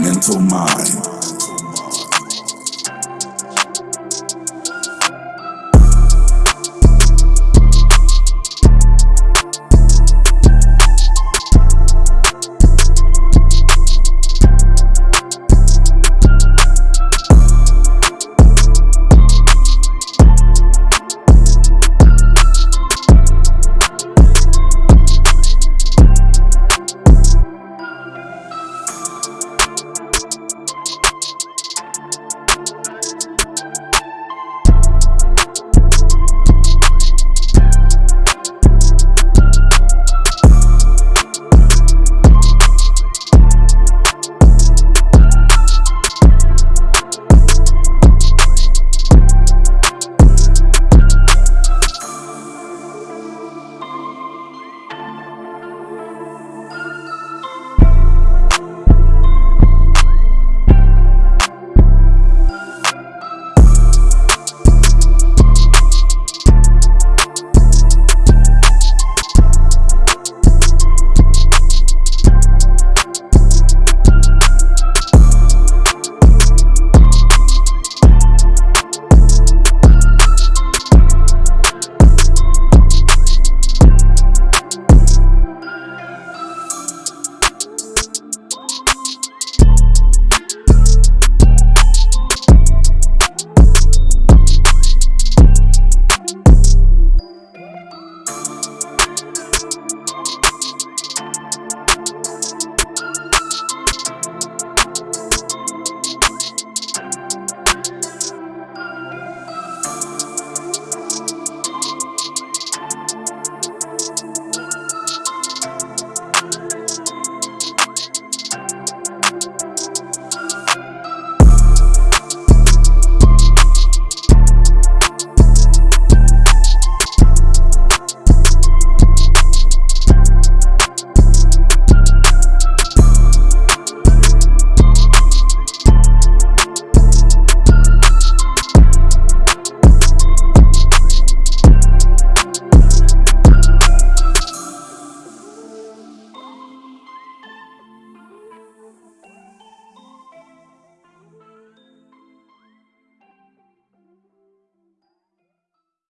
mental mind.